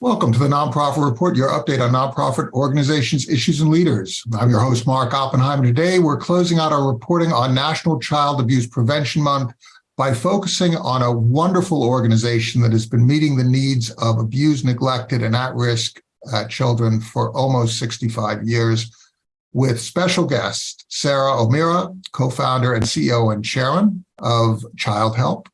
Welcome to the Nonprofit Report, your update on nonprofit organizations, issues, and leaders. I'm your host, Mark Oppenheimer. Today, we're closing out our reporting on National Child Abuse Prevention Month by focusing on a wonderful organization that has been meeting the needs of abused, neglected, and at-risk uh, children for almost 65 years with special guest, Sara O'Meara, co-founder and CEO and chairman of Childhelp,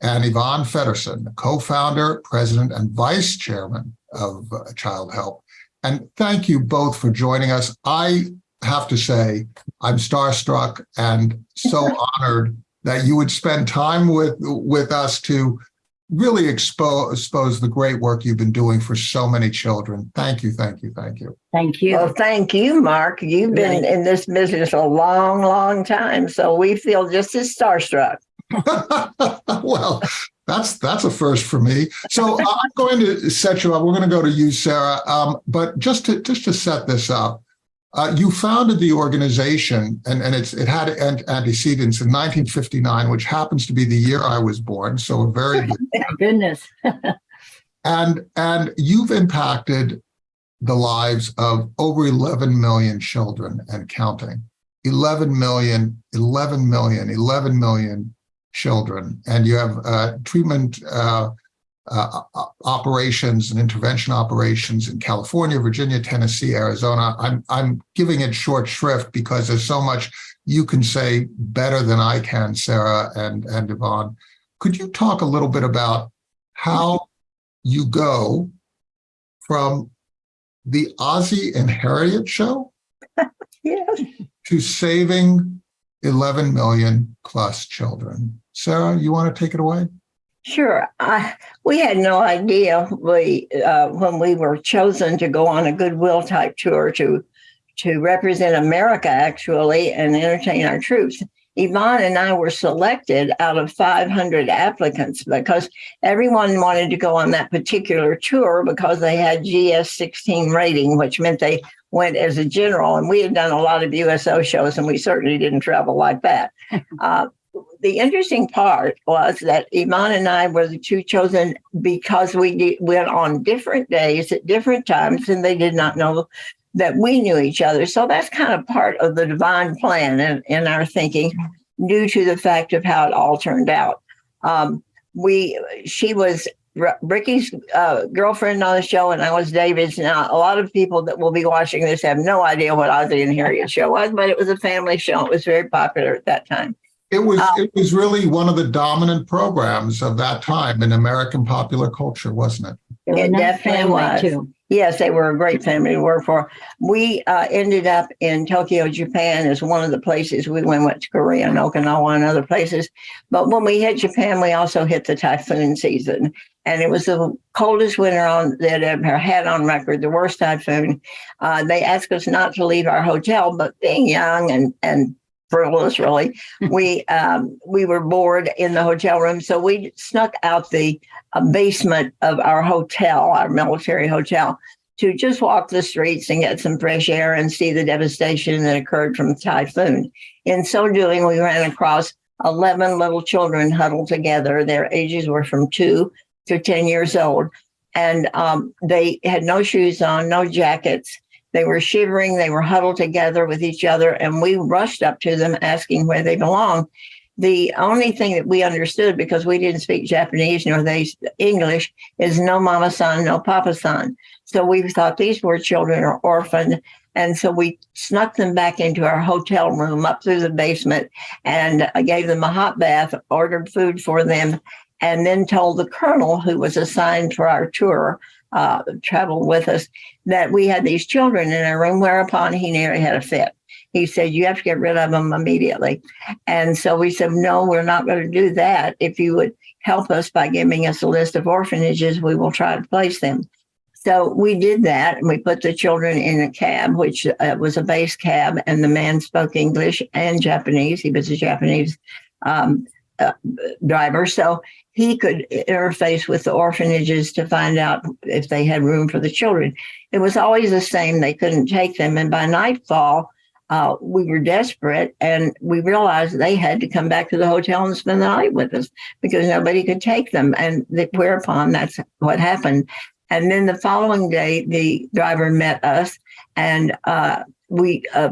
and Yvonne Fedderson, co-founder, president, and vice chairman of uh, Childhelp. And thank you both for joining us. I have to say, I'm starstruck and so honored that you would spend time with, with us to really expose, expose the great work you've been doing for so many children. Thank you, thank you, thank you. Thank you. Well, thank you, Mark. You've been in this business a long, long time, so we feel just as starstruck. well, that's that's a first for me. So I'm going to set you up. We're going to go to you, Sara. Um, but just to just to set this up, uh, you founded the organization, and and it's it had antecedents in 1959, which happens to be the year I was born. So a very goodness. and and you've impacted the lives of over 11 million children and counting. 11 million, 11 million, 11 million children, and you have uh, treatment uh, uh, operations and intervention operations in California, Virginia, Tennessee, Arizona. I'm, I'm giving it short shrift because there's so much you can say better than I can, Sara and, and Yvonne. Could you talk a little bit about how you go from the Ozzie and Harriet show Yes. to saving 11 million plus children? Sara, you want to take it away? Sure. I, we had no idea we uh, when we were chosen to go on a goodwill type tour to to represent America actually and entertain our troops. Yvonne and I were selected out of 500 applicants because everyone wanted to go on that particular tour because they had GS 16 rating, which meant they went as a general. And we had done a lot of USO shows and we certainly didn't travel like that. Uh, the interesting part was that Yvonne and I were the two chosen because we went on different days at different times and they did not know that we knew each other. So that's kind of part of the divine plan in, in our thinking due to the fact of how it all turned out. Um, we, she was Ricky's uh, girlfriend on the show, and I was David's. Now, a lot of people that will be watching this have no idea what Ozzie and Harriet show was, but it was a family show. It was very popular at that time. It was um, it was really one of the dominant programs of that time in American popular culture, wasn't it? It definitely was. Too. Yes, they were a great family to work for. We uh, ended up in Tokyo, Japan as one of the places we went, went to Korea and Okinawa and other places. But when we hit Japan, we also hit the typhoon season. And it was the coldest winter on that ever had on record, the worst typhoon. Uh, they asked us not to leave our hotel, but being young and, and frivolous really. We um, we were bored in the hotel room so we snuck out the uh, basement of our hotel our military hotel to just walk the streets and get some fresh air and see the devastation that occurred from the typhoon. In so doing we ran across 11 little children huddled together. Their ages were from two to 10 years old. And um, they had no shoes on no jackets they were shivering, they were huddled together with each other, and we rushed up to them asking where they belonged. The only thing that we understood, because we didn't speak Japanese nor they English, is no mama san, no papa san. So we thought these poor children are orphaned. And so we snuck them back into our hotel room up through the basement and I gave them a hot bath, ordered food for them, and then told the colonel who was assigned for our tour uh, traveled with us that we had these children in our room, whereupon he nearly had a fit. He said, you have to get rid of them immediately. And so we said, no, we're not going to do that. If you would help us by giving us a list of orphanages, we will try to place them. So we did that and we put the children in a cab, which uh, was a base cab, and the man spoke English and Japanese. He was a Japanese um, uh, driver. So he could interface with the orphanages to find out if they had room for the children. It was always the same. They couldn't take them. And by nightfall, uh, we were desperate and we realized they had to come back to the hotel and spend the night with us because nobody could take them. And whereupon that's what happened. And then the following day, the driver met us and uh, we uh,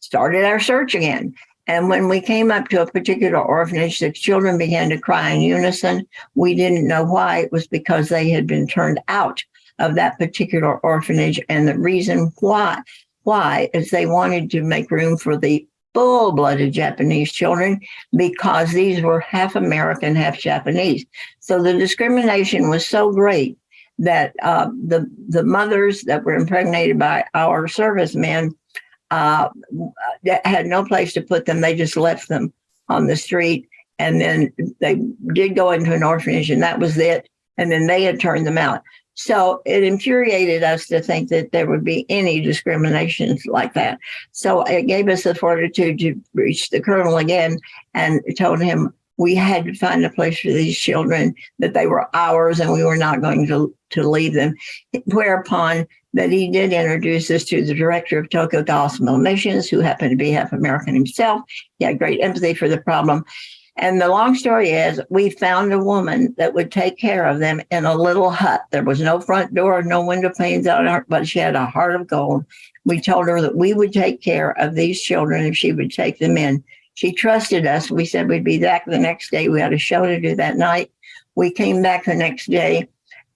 started our search again. And when we came up to a particular orphanage, the children began to cry in unison. We didn't know why. It was because they had been turned out of that particular orphanage. And the reason why, why is they wanted to make room for the full-blooded Japanese children because these were half American, half Japanese. So the discrimination was so great that uh, the the mothers that were impregnated by our servicemen uh, had no place to put them. They just left them on the street, and then they did go into an orphanage, and that was it. And then they had turned them out. So it infuriated us to think that there would be any discriminations like that. So it gave us the fortitude to reach the colonel again and told him we had to find a place for these children, that they were ours and we were not going to, to leave them. Whereupon that he did introduce us to the director of Tokyo Gospel Missions, who happened to be half American himself. He had great empathy for the problem. And the long story is, we found a woman that would take care of them in a little hut. There was no front door, no window panes on her, but she had a heart of gold. We told her that we would take care of these children if she would take them in. She trusted us. We said we'd be back the next day. We had a show to do that night. We came back the next day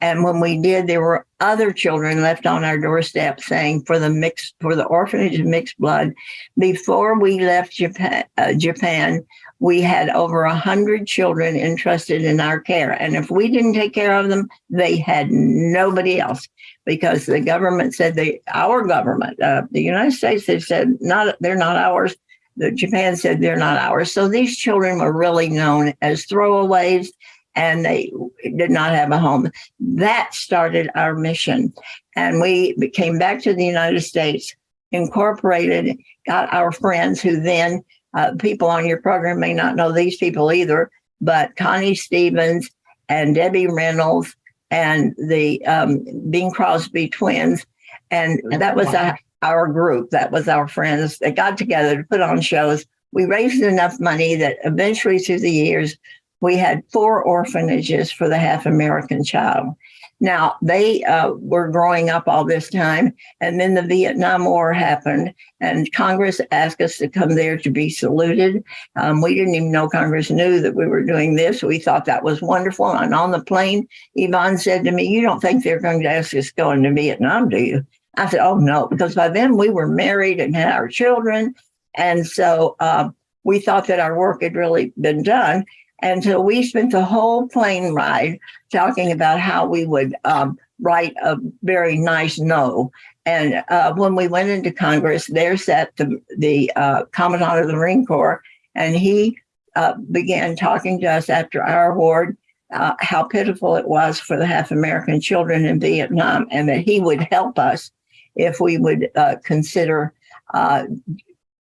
and when we did, there were other children left on our doorstep saying for the mixed for the orphanage of mixed blood. Before we left Japan, uh, Japan we had over a hundred children entrusted in our care. And if we didn't take care of them, they had nobody else because the government said they, our government, uh, the United States, they said not, they're not ours. The Japan said they're not ours. So these children were really known as throwaways and they did not have a home. That started our mission. And we came back to the United States, incorporated, got our friends who then, uh, people on your program may not know these people either, but Connie Stevens and Debbie Reynolds and the um, Bing Crosby twins. And that was our, our group. That was our friends that got together to put on shows. We raised enough money that eventually through the years, we had four orphanages for the half American child. Now, they uh, were growing up all this time, and then the Vietnam War happened, and Congress asked us to come there to be saluted. Um, we didn't even know Congress knew that we were doing this. We thought that was wonderful. And on the plane, Yvonne said to me, You don't think they're going to ask us going to Vietnam, do you? I said, Oh, no, because by then we were married and had our children. And so uh, we thought that our work had really been done. And so we spent the whole plane ride talking about how we would um, write a very nice no. And uh, when we went into Congress, there sat the, the uh, Commandant of the Marine Corps, and he uh, began talking to us after our award uh, how pitiful it was for the half American children in Vietnam, and that he would help us if we would uh, consider uh,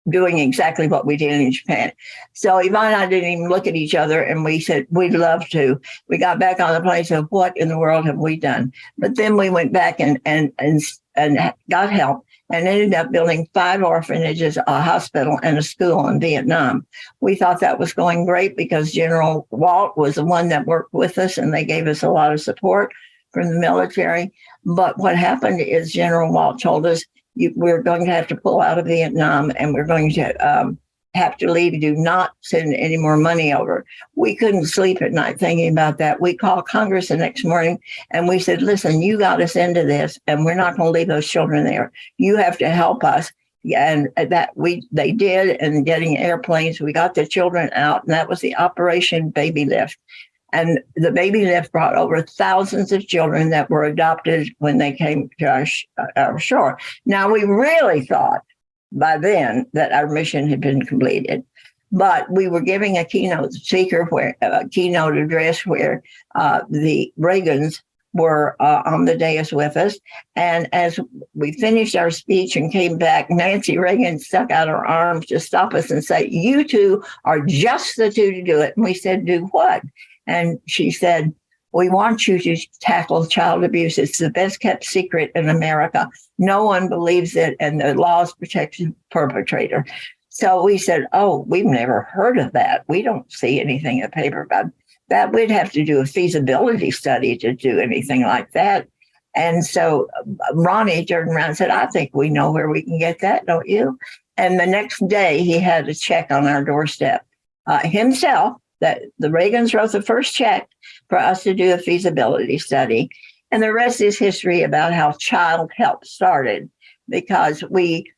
doing exactly what we did in Japan. So Yvonne and I didn't even look at each other and we said, we'd love to. We got back on the plane and said, what in the world have we done? But then we went back and, and, and, and got help and ended up building five orphanages, a hospital, and a school in Vietnam. We thought that was going great because General Walt was the one that worked with us and they gave us a lot of support from the military. But what happened is General Walt told us you, we're going to have to pull out of Vietnam and we're going to um, have to leave. Do not send any more money over. We couldn't sleep at night thinking about that. We called Congress the next morning and we said, listen, you got us into this and we're not going to leave those children there. You have to help us. And that we they did and getting airplanes, we got the children out, and that was the Operation Baby Lift. And the baby lift brought over thousands of children that were adopted when they came to our, sh- our shore. Now, we really thought by then that our mission had been completed. But we were giving a keynote speaker where a keynote address where uh, the Reagans were uh, on the dais with us. And as we finished our speech and came back, Nancy Reagan stuck out her arms to stop us and say, You two are just the two to do it. And we said, Do what? And she said, we want you to tackle child abuse. It's the best kept secret in America. No one believes it, and the laws protect the perpetrator. So we said, Oh, we've never heard of that. We don't see anything in the paper about that. We'd have to do a feasibility study to do anything like that. And so uh, Ronnie turned around and said, I think we know where we can get that, don't you? And the next day he had a check on our doorstep uh, himself that the Reagans wrote the first check for us to do a feasibility study. And the rest is history about how Childhelp started because we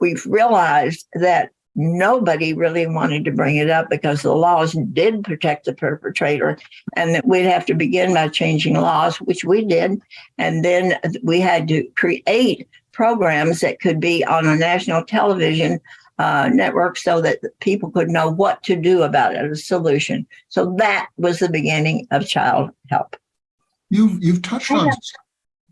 we've realized that nobody really wanted to bring it up because the laws did protect the perpetrator and that we'd have to begin by changing laws, which we did. And then we had to create programs that could be on a national television uh, network so that people could know what to do about it, a solution. So that was the beginning of child help. You've, you've touched on,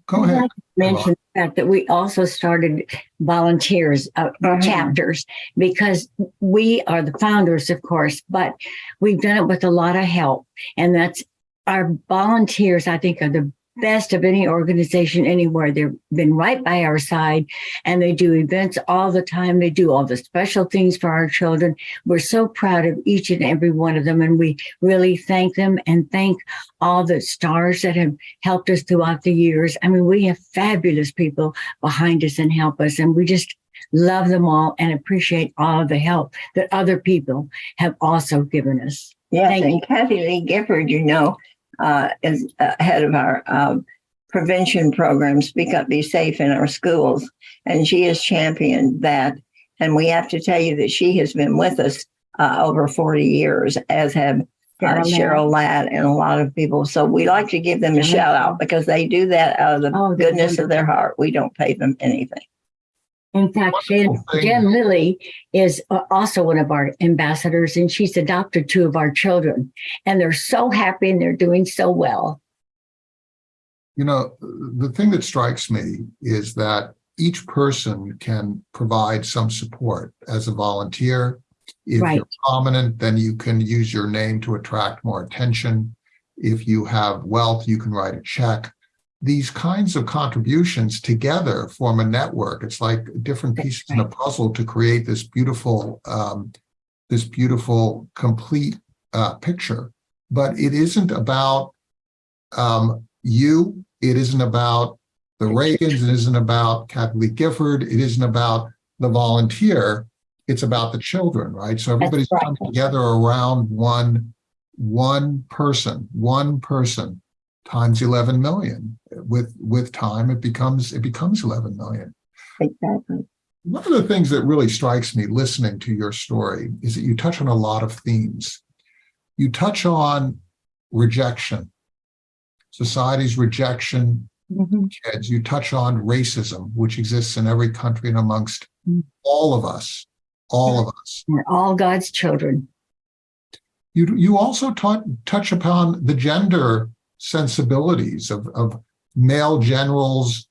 go I'd ahead. like to Mention the fact that we also started volunteers, uh, chapters, because we are the founders, of course, but we've done it with a lot of help. And that's our volunteers, I think, are the best of any organization anywhere. They've been right by our side and they do events all the time. They do all the special things for our children. We're so proud of each and every one of them. And we really thank them and thank all the stars that have helped us throughout the years. I mean, we have fabulous people behind us and help us. And we just love them all and appreciate all of the help that other people have also given us. Yes, Thank and Kathie Lee Gifford, you know, uh, is uh, head of our um, prevention program, Speak Up, Be Safe in our schools. And she has championed that. And we have to tell you that she has been with us uh, over 40 years, as have uh, Cheryl Ladd. And a lot of people. So we like to give them a shout out because they do that out of the Oh, goodness of their heart. We don't pay them anything. In fact, Jen, Lilly is uh, also one of our ambassadors and she's adopted two of our children and they're so happy and they're doing so well. You know, the thing that strikes me is that each person can provide some support as a volunteer. If Right. you're prominent, then you can use your name to attract more attention. If you have wealth, you can write a check. These kinds of contributions together form a network. It's like different pieces in a puzzle to create this beautiful, um, this beautiful, complete uh, picture. But it isn't about um, you. It isn't about the Reagans. It isn't about Kathie Lee Gifford. It isn't about the volunteer. It's about the children, right? So everybody's right. come together around one, one person, one person times 11 million. With, with time, it becomes, it becomes 11 million. Exactly. One of the things that really strikes me listening to your story is that you touch on a lot of themes. You touch on rejection, society's rejection, kids. You touch on racism, which exists in every country and amongst Mm. all of us, all of us. We're all God's children. You, you also taught, touch upon the gender sensibilities of, of male generals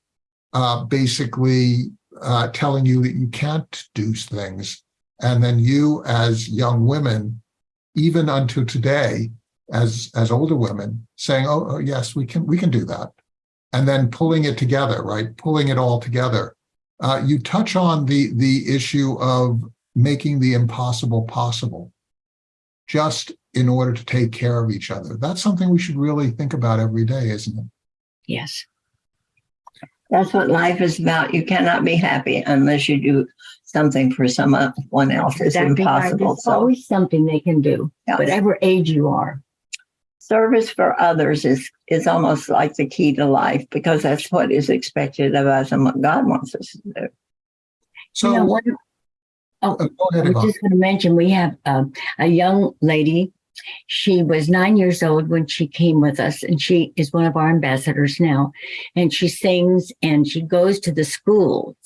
uh, basically uh, telling you that you can't do things. And then you as young women, even unto today, as, as older women, saying, oh, oh, yes, we can, we can do that. And then pulling it together, right? Pulling it all together. Uh, you touch on the, the issue of making the impossible possible just in order to take care of each other. That's something we should really think about every day, isn't it? Yes. That's what life is about. You cannot be happy unless you do something for someone else. It's Exactly right. impossible. There's So always something they can do, Yeah. whatever age you are. service for others is is almost like the key to life because that's what is expected of us and what God wants us to do. So, You know, one- uh, go I ahead, was Yvonne. just going to mention we have um, a young lady. She was nine years old when she came with us, and she is one of our ambassadors now. And she sings and she goes to the schools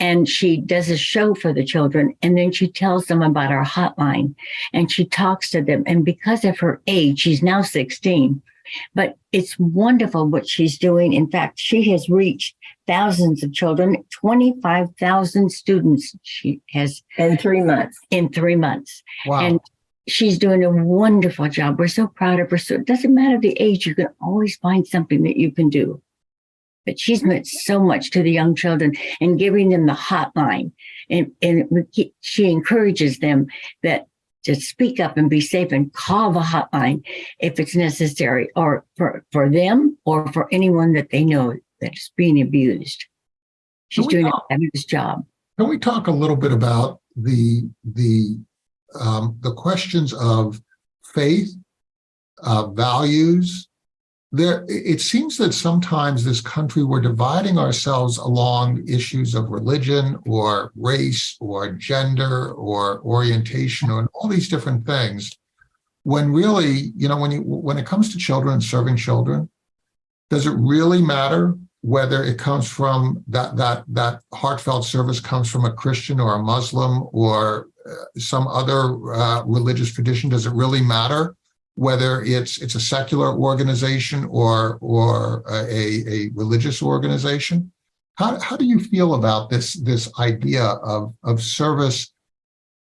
and she does a show for the children. And then she tells them about our hotline and she talks to them. And because of her age, she's now 16. But it's wonderful what she's doing. In fact, she has reached thousands of children, 25,000 students she has In three months. in three months. Wow. And she's doing a wonderful job. We're so proud of her. So it doesn't matter the age, you can always find something that you can do. But she's meant so much to the young children and giving them the hotline. And, and she encourages them that to speak up and be safe and call the hotline if it's necessary or for, for them or for anyone that they know that's being abused. She's doing a fabulous job. Can we talk a little bit about the, the, um, the questions of faith, uh, values? There, it seems that sometimes this country, we're dividing ourselves along issues of religion or race or gender or orientation or all these different things. When really, you know, when you, when it comes to children serving children, does it really matter whether it comes from that that that heartfelt service comes from a Christian or a Muslim or uh, some other uh, religious tradition? Does it really matter whether it's it's a secular organization or or a, a religious organization? How how do you feel about this this idea of of service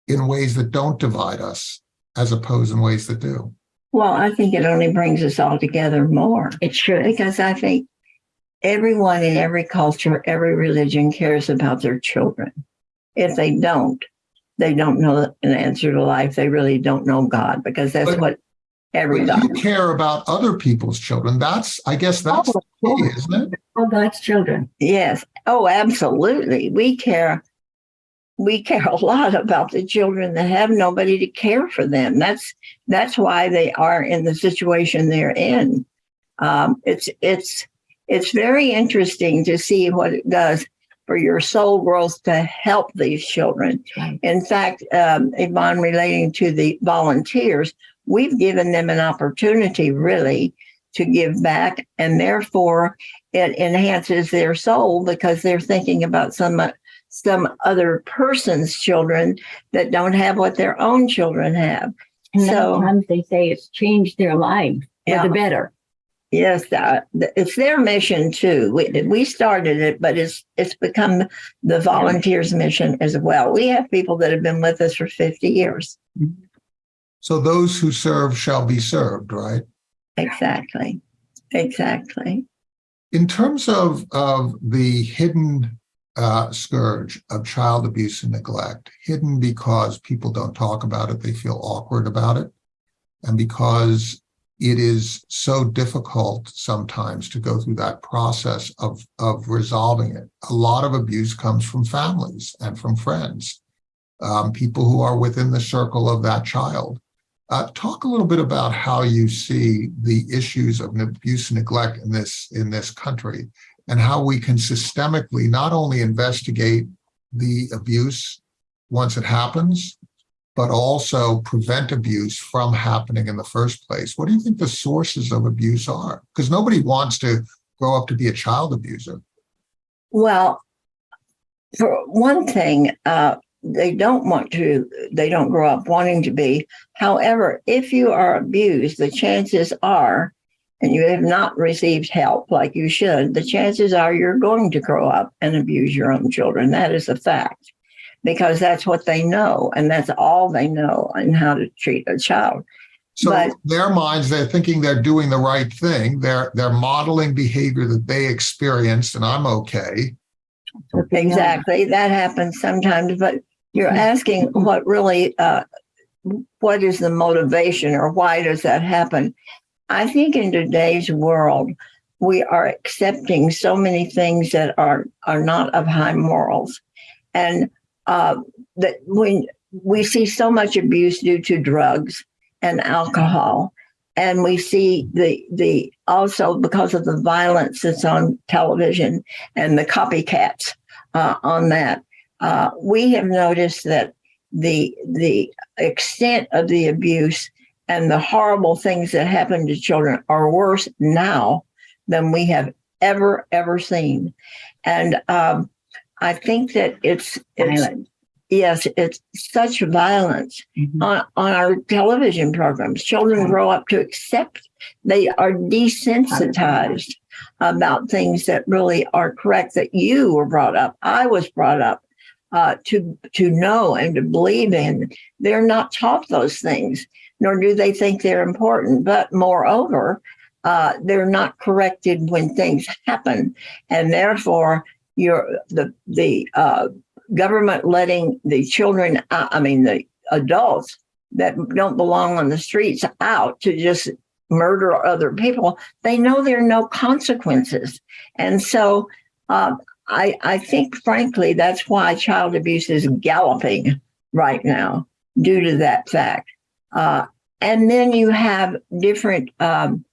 in ways that don't divide us as opposed in ways that do? Well, I think it only brings us all together more It should. because I think everyone in every culture, every religion cares about their children. If they don't, they don't know an answer to life. They really don't know God because that's But- what every But you care about other people's children. That's I guess that's the key, isn't it? All God's children. Yes. Oh, absolutely. We care. We care a lot about the children that have nobody to care for them. That's that's why they are in the situation they're in. Um, it's it's it's very interesting to see what it does for your soul growth to help these children. In fact, um, Yvonne, relating to the volunteers, we've given them an opportunity really to give back, and therefore it enhances their soul because they're thinking about some some other person's children that don't have what their own children have. And So- sometimes they say it's changed their life for Yeah. the better. Yes, uh, it's their mission too. We, we started it, but it's it's become the volunteers' mission as well. We have people that have been with us for fifty years. So those who serve shall be served, right? Exactly, exactly. In terms of, of the hidden uh, scourge of child abuse and neglect, hidden because people don't talk about it, they feel awkward about it, and because it is so difficult sometimes to go through that process of, of resolving it. A lot of abuse comes from families and from friends, um, people who are within the circle of that child. Uh, talk a little bit about how you see the issues of abuse and neglect in this in this country, and how we can systemically not only investigate the abuse once it happens, but also prevent abuse from happening in the first place. What do you think the sources of abuse are? Because nobody wants to grow up to be a child abuser. Well, for one thing, uh, they don't want to. They don't grow up wanting to be. However, if you are abused, the chances are, and you have not received help like you should, the chances are you're going to grow up and abuse your own children. That is a fact because that's what they know and that's all they know and how to treat a child. So But- their minds, they're thinking they're doing the right thing. They're they're modeling behavior that they experienced, and I'm okay. Exactly. That happens sometimes, but you're asking what really, uh, what is the motivation or why does that happen? I think in today's world, we are accepting so many things that are, are not of high morals. And uh, that when we see so much abuse due to drugs and alcohol, and we see the the also because of the violence that's on television and the copycats uh, on that. Uh, we have noticed that the the extent of the abuse and the horrible things that happen to children are worse now than we have ever ever seen, and um, I think that it's it's Violent. yes, it's such violence Mhm. on, on our television programs. Children grow up to accept, they are desensitized about things that really are correct, that you were brought up. I was brought up uh, to, to know and to believe in. They're not taught those things, nor do they think they're important. But moreover, uh, they're not corrected when things happen. And therefore, you're the, the, uh, government letting the children, uh, I mean, the adults that don't belong on the streets out to just murder other people, they know there are no consequences. And so uh, I, I think, frankly, that's why child abuse is galloping right now due to that fact. Uh, and then you have different um,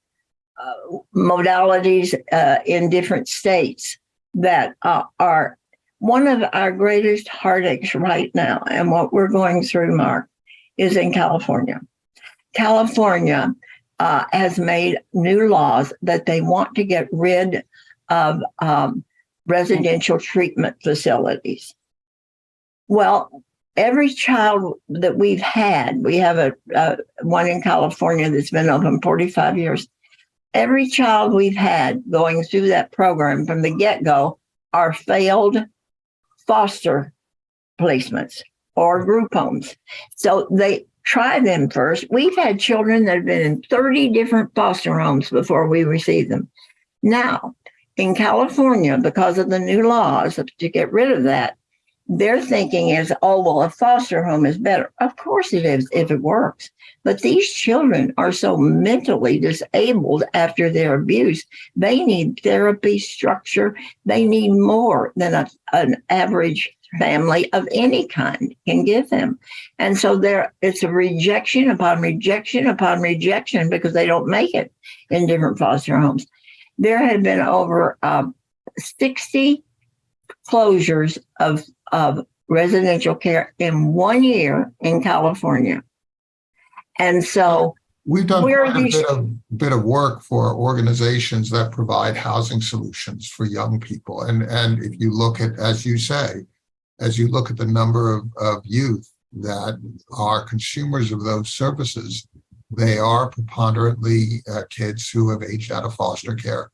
uh, modalities uh, in different states that uh, are one of our greatest heartaches right now. And what we're going through, Mark, is in California. California uh, has made new laws that they want to get rid of um, residential treatment facilities. Well, every child that we've had, we have a, a one in California that's been open 45 years. Every child we've had going through that program from the get-go are failed foster placements or group homes. So they try them first. We've had children that have been in 30 different foster homes before we receive them. Now, in California, because of the new laws to get rid of that, their thinking is, oh, well, a foster home is better. Of course it is if it works. But these children are so mentally disabled after their abuse. They need therapy structure. They need more than a, an average family of any kind can give them. And so there it's a rejection upon rejection upon rejection because they don't make it in different foster homes. There had been over um, 60 closures of, of residential care in one year in California. And so We've done Where are quite a bit of, bit of work for organizations that provide housing solutions for young people. And, and if you look at, as you say, as you look at the number of, of youth that are consumers of those services, they are preponderantly uh, kids who have aged out of foster care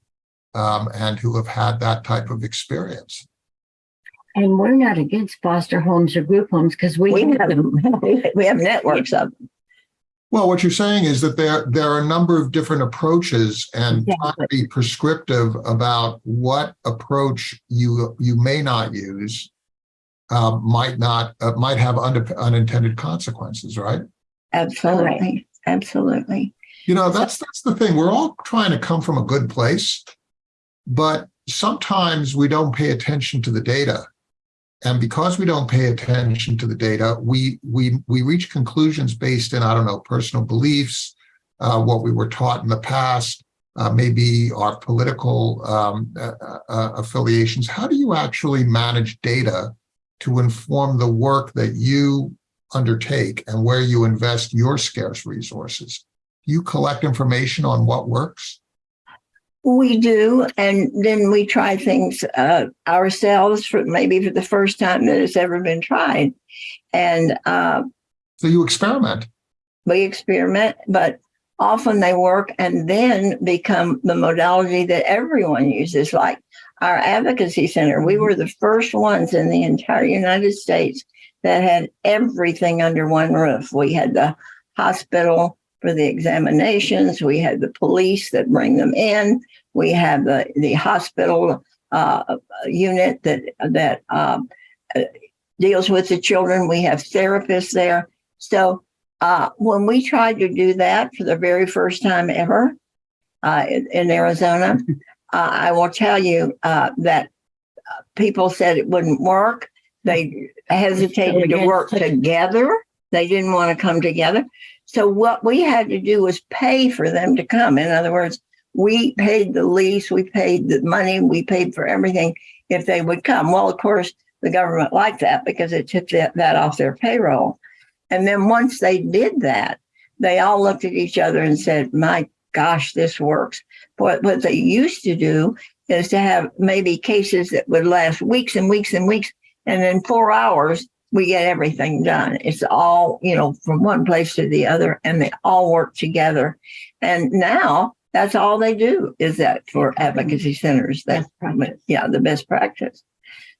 um, and who have had that type of experience. And we're not against foster homes or group homes because we, we have have, them. we have networks of them. Well, what you're saying is that there, there are a number of different approaches and trying to be prescriptive about what approach you, you may not use um, might not, uh, might have unde- unintended consequences, right? Absolutely. Absolutely. You know, that's, that's the thing. We're all trying to come from a good place, but sometimes we don't pay attention to the data. And because we don't pay attention to the data, we, we, we reach conclusions based in, I don't know, personal beliefs, uh, what we were taught in the past, uh, maybe our political um, uh, uh, affiliations. How do you actually manage data to inform the work that you undertake and where you invest your scarce resources? You collect information on what works? We do, and then we try things uh, ourselves for maybe for the first time that it's ever been tried, and uh, So you experiment. we experiment. But often they work, and then become the modality that everyone uses. Like our advocacy center, we were the first ones in the entire United States that had everything under one roof. We had the hospital for the examinations. We had the police that bring them in. We have the the hospital uh, unit that that um, uh, deals with the children. We have therapists there. So uh, when we tried to do that for the very first time ever uh, in, in Arizona, uh, I will tell you uh, that people said it wouldn't work. They hesitated to work together. They didn't want to come together. So what we had to do was pay for them to come. In other words, we paid the lease, we paid the money, we paid for everything if they would come. Well, of course, the government liked that because it took that, that off their payroll. And then once they did that, they all looked at each other and said, my gosh, this works. What, what they used to do is to have maybe cases that would last weeks and weeks and weeks. And then four hours, we get everything done. It's all, you know, from one place to the other and they all work together. And now that's all they do is that for advocacy centers. That's Best practice. yeah, the best practice.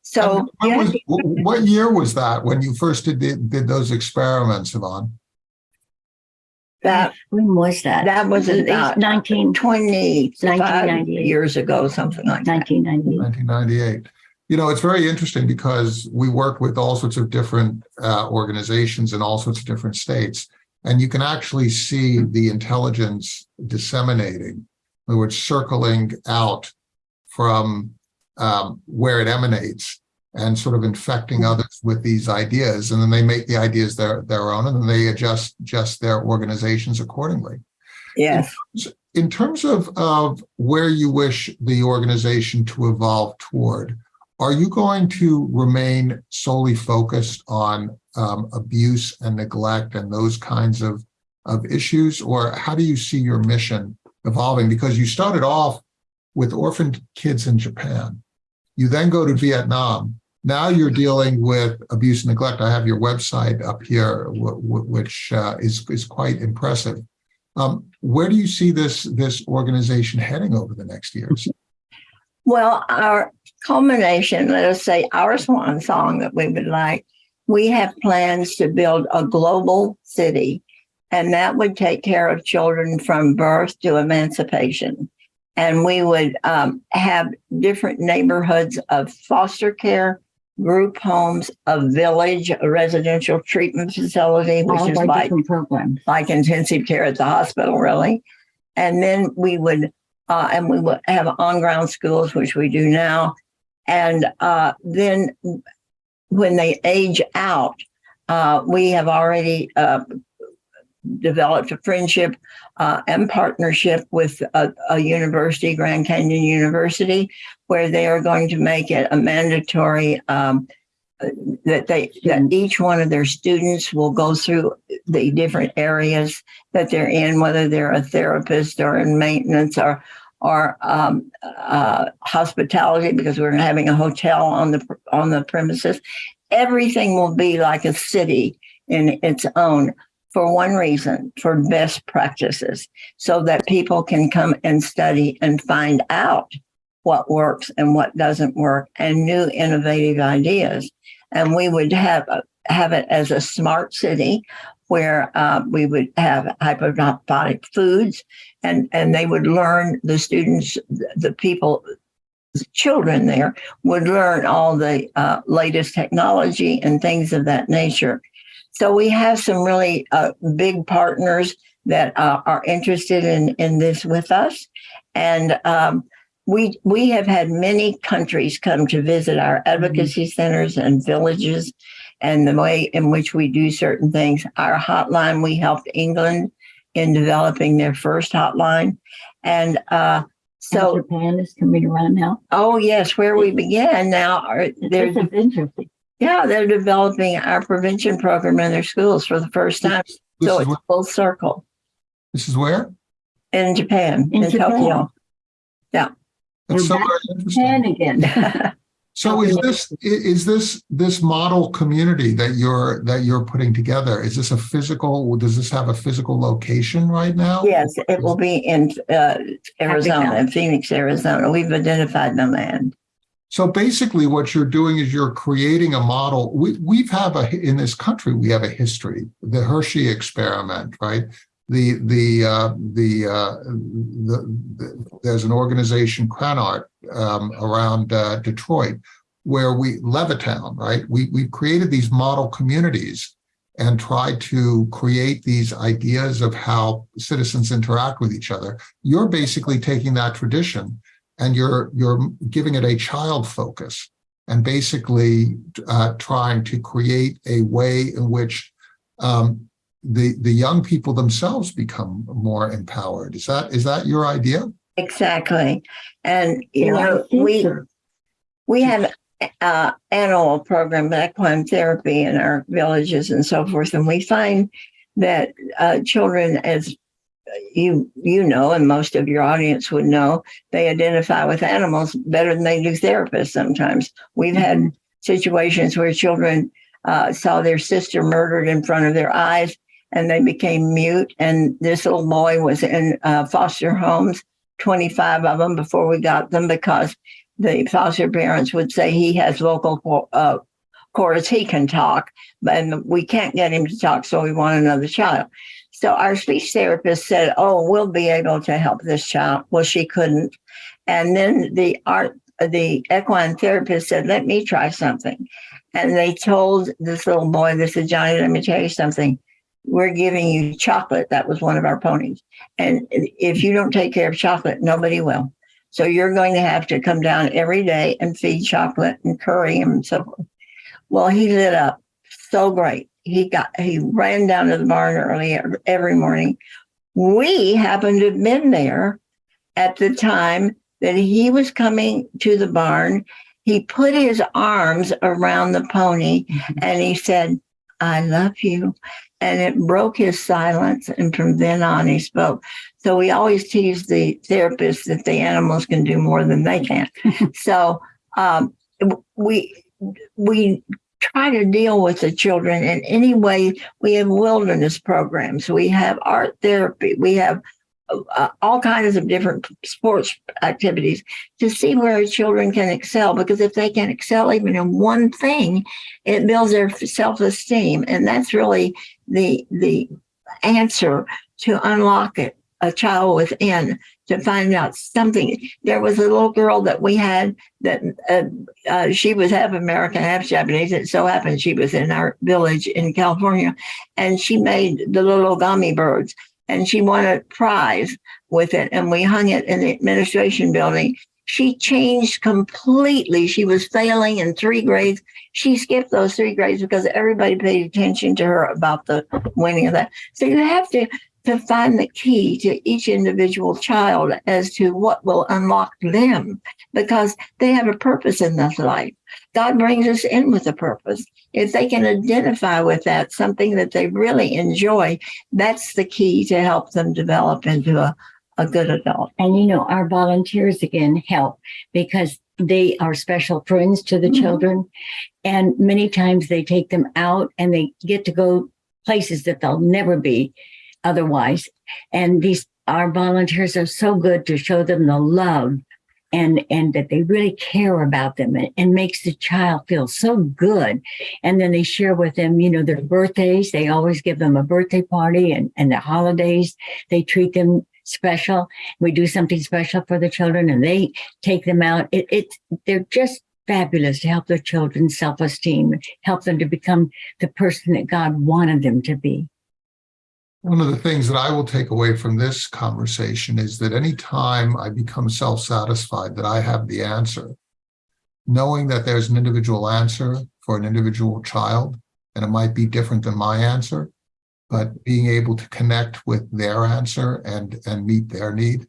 So And what, yeah, was- what year was that when you first did, did, did those experiments, Yvonne? that When was that? that was about 19, 25 1998. years ago, something like that. 1998. 1998. You know, it's very interesting because we work with all sorts of different uh, organizations in all sorts of different states. And you can actually see the intelligence disseminating, in other words, circling out from um, where it emanates and sort of infecting others with these ideas. And then they make the ideas their, their own and then they adjust just their organizations accordingly. Yes. In terms of, of where you wish the organization to evolve toward, are you going to remain solely focused on um, abuse and neglect and those kinds of, of issues? Or how do you see your mission evolving? Because you started off with orphaned kids in Japan. You then go to Vietnam. Now you're dealing with abuse and neglect. I have your website up here, which uh, is, is quite impressive. Um, where do you see this, this organization heading over the next years? Well, our culmination, let us say our swan song that we would like, we have plans to build a global city, and that would take care of children from birth to emancipation. And we would um, have different neighborhoods of foster care, group homes, a village, a residential treatment facility, which All is like, like intensive care at the hospital, really. And then we would, uh, and we would have on-ground schools, which we do now. And uh, then when they age out, uh, we have already uh, developed a friendship uh, and partnership with a, a, university, Grand Canyon University, where they are going to make it a mandatory um, that they that each one of their students will go through the different areas that they're in, whether they're a therapist or in maintenance or or um, uh, hospitality, because we're having a hotel on the on the premises. Everything will be like a city in its own for one reason, for best practices, so that people can come and study and find out what works and what doesn't work and new innovative ideas. And we would have, have it as a smart city where uh, we would have hydroponic foods and, and they would learn the students, the people, the children there would learn all the uh, latest technology and things of that nature. So we have some really uh, big partners that uh, are interested in, in this with us. And um, we we have had many countries come to visit our advocacy centers and villages and the way in which we do certain things. Our hotline, we helped England in developing their first hotline. And uh, so Japan is coming around now. Oh yes, where we began now are there's interesting. Yeah, they're developing our prevention program in their schools for the first time. This so it's where- full circle This is where? in Japan, in, In Japan. Tokyo. Yeah. We're so back very interesting. And again. So is this, is this, this model community that you're, that you're putting together, is this a physical, does this have a physical location right now? yes, it will be in uh, Arizona, in Phoenix, Arizona. We've identified the land. So basically what you're doing is you're creating a model. We, we've have a, in this country, we have a history, the Hershey experiment, right? The, the, uh, the, uh, the, the, there's an organization, Cranart, um, around, uh, Detroit, where we, Levittown, right? We, we created these model communities and tried to create these ideas of how citizens interact with each other. You're basically taking that tradition and you're you're giving it a child focus and basically uh, trying to create a way in which um, the the young people themselves become more empowered. Is that is that your idea? Exactly. And, you Yeah, know, we, we have uh animal program equine therapy in our villages and so forth and we find that uh children as you you know and most of your audience would know they identify with animals better than they do therapists sometimes we've had situations where children uh, saw their sister murdered in front of their eyes and they became mute and this little boy was in uh, foster homes 25 of them before we got them because the foster parents would say he has vocal uh, cords, he can talk, and we can't get him to talk, so we want another child. So our speech therapist said, "Oh, we'll be able to help this child." Well, she couldn't, and then the art, the equine therapist said, "Let me try something," and they told this little boy, "This is Johnny. Let me tell you something. We're giving you chocolate. That was one of our ponies. And if you don't take care of chocolate, nobody will. So you're going to have to come down every day and feed chocolate and curry him and so forth. Well, he lit up so great. He got, he ran down to the barn early every morning. We happened to have been there at the time that he was coming to the barn. He put his arms around the pony mm-hmm. and he said, I love you. And it broke his silence. And from then on, he spoke. So we always tease the therapist that the animals can do more than they can. so um, we we try to deal with the children in any way. We have wilderness programs. We have art therapy. We have uh, all kinds of different sports activities to see where children can excel because if they can excel even in one thing it builds their self-esteem and that's really the the answer to unlock it a child within to find out something. There was a little girl that we had that uh, uh, she was half American, half Japanese. It so happened she was in our village in California, and she made the little gummy birds and she won a prize with it. And we hung it in the administration building. She changed completely. She was failing in three grades. She skipped those three grades because everybody paid attention to her about the winning of that. So you have to to find the key to each individual child as to what will unlock them because they have a purpose in this life. God brings us in with a purpose. If they can identify with that, something that they really enjoy, that's the key to help them develop into a, a good adult. And you know, our volunteers again help because they are special friends to the mm-hmm. children. And many times they take them out and they get to go places that they'll never be otherwise. And these, our volunteers are so good to show them the love and, and that they really care about them and, and makes the child feel so good. And then they share with them, you know, their birthdays. They always give them a birthday party and, and the holidays. They treat them special. We do something special for the children and they take them out. It, it's, they're just fabulous to help their children's self-esteem, help them to become the person that God wanted them to be. One of the things that I will take away from this conversation is that anytime I become self-satisfied that I have the answer, knowing that there's an individual answer for an individual child, and it might be different than my answer, but being able to connect with their answer and, and meet their need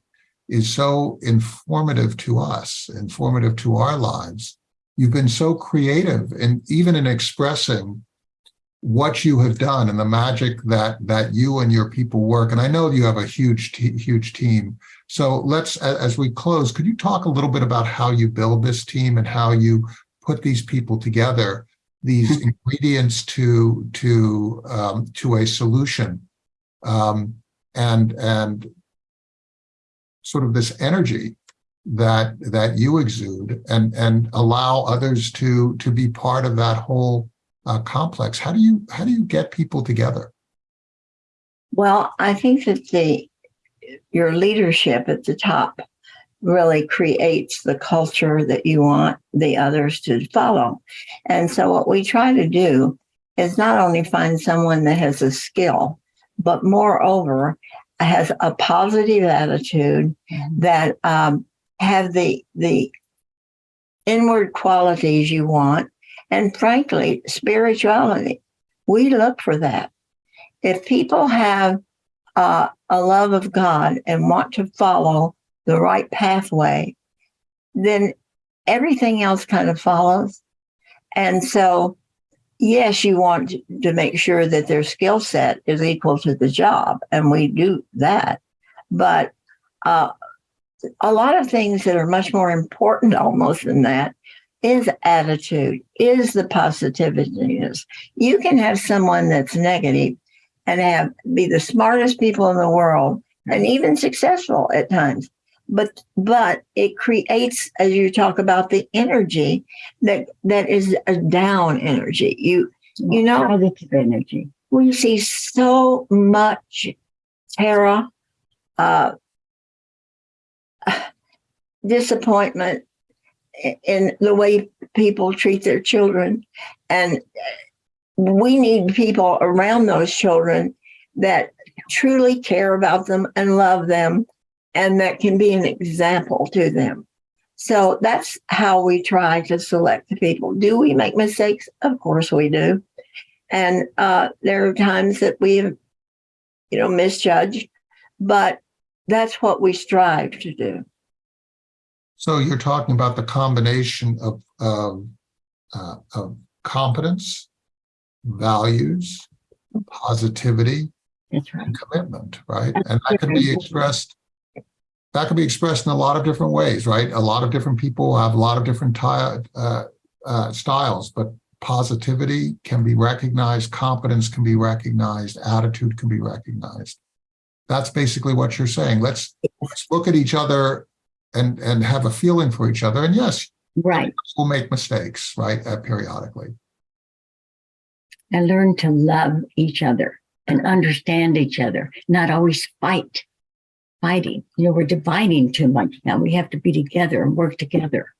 is so informative to us, informative to our lives. You've been so creative and even in expressing what you have done and the magic that that you and your people work. And I know you have a huge, huge team. So let's, as we close, could you talk a little bit about how you build this team and how you put these people together, these ingredients to to um, to a solution, um, and and sort of this energy that that you exude and and allow others to to be part of that whole uh, complex. How do you how do you get people together? Well, I think that the your leadership at the top really creates the culture that you want the others to follow. And so what we try to do is not only find someone that has a skill, but moreover has a positive attitude mm-hmm. that um, have the the inward qualities you want and frankly, spirituality. We look for that. If people have uh, a love of God and want to follow the right pathway, then everything else kind of follows. And so, yes, you want to make sure that their skill set is equal to the job, and we do that. But uh, a lot of things that are much more important almost than that is attitude, is the positiveness. You can have someone that's negative and have be the smartest people in the world and even successful at times. But but it creates, as you talk about the energy that that is a down energy. You you know positive energy. We see so much terror, uh, disappointment, in the way people treat their children. And we need people around those children that truly care about them and love them and that can be an example to them. So that's how we try to select the people. Do we make mistakes? Of course we do. And uh, there are times that we have, you know, misjudged, but that's what we strive to do. So you're talking about the combination of, of, uh, of competence, values, positivity, That's right. and commitment, right? And that can be expressed, that can be expressed in a lot of different ways, right? A lot of different people have a lot of different uh, uh, styles, but positivity can be recognized, competence can be recognized, attitude can be recognized. That's basically what you're saying. Let's, let's look at each other and, and have a feeling for each other. And yes, Right. we'll make mistakes, right, uh, periodically. And learn to love each other and understand each other, not always fight. Fighting. You know, we're dividing too much now. We have to be together and work together.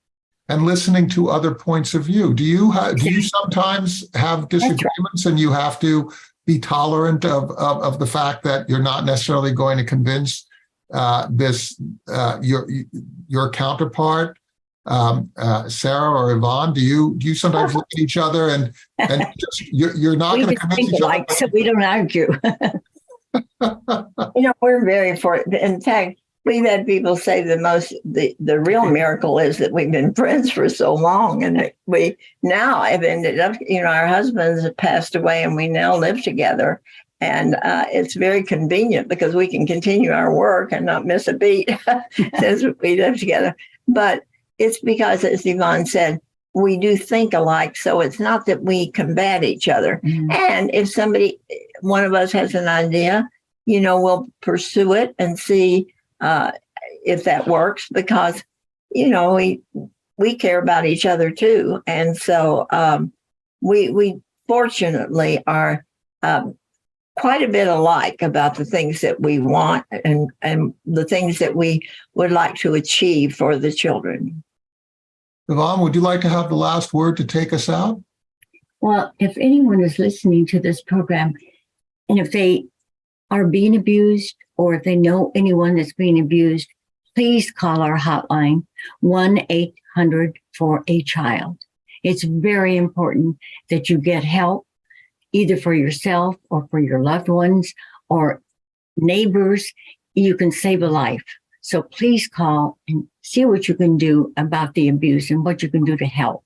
and listening to other points of view. Do you have, do you sometimes have disagreements and you have to be tolerant of, of, of the fact that you're not necessarily going to convince uh, this, uh, your, your counterpart, um, uh, Sara or Yvonne? Do you, do you sometimes look at each other and, and just, you're, you're not going to just convince each alike, so we don't argue. You know, we're very fortunate. In fact, we've had people say the most, the, the real miracle is that we've been friends for so long and that we now have ended up, you know, our husbands have passed away and we now live together. And uh, it's very convenient because we can continue our work and not miss a beat since we live together. But it's because, as Yvonne said, we do think alike. So it's not that we combat each other. And if somebody, one of us has an idea, you know, we'll pursue it and see uh, if that works because, you know, we we care about each other too, and so um, we we fortunately are um, quite a bit alike about the things that we want and and the things that we would like to achieve for the children. Yvonne, would you like to have the last word to take us out? Well, if anyone is listening to this program and if they are being abused or if they know anyone that's being abused, please call our hotline 1 800 for a child. It's very important that you get help either for yourself or for your loved ones or neighbors. You can save a life. So please call and see what you can do about the abuse and what you can do to help.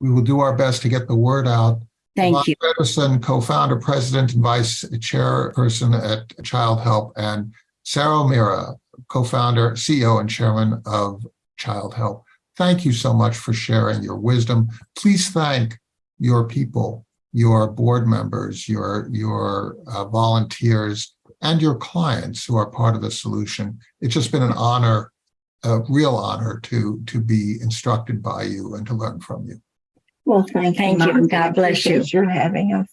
We will do our best to get the word out. Thank you. Yvonne Fedderson, co-founder, president, and vice chairperson at Childhelp, and Sara O'Meara, co-founder, CEO, and chairman of Childhelp. Thank you so much for sharing your wisdom. Please thank your people, your board members, your, your uh, volunteers, and your clients who are part of the solution. It's just been an honor, a real honor to, to be instructed by you and to learn from you. Well, thank, Thank you, and God bless you. Appreciate Your having us.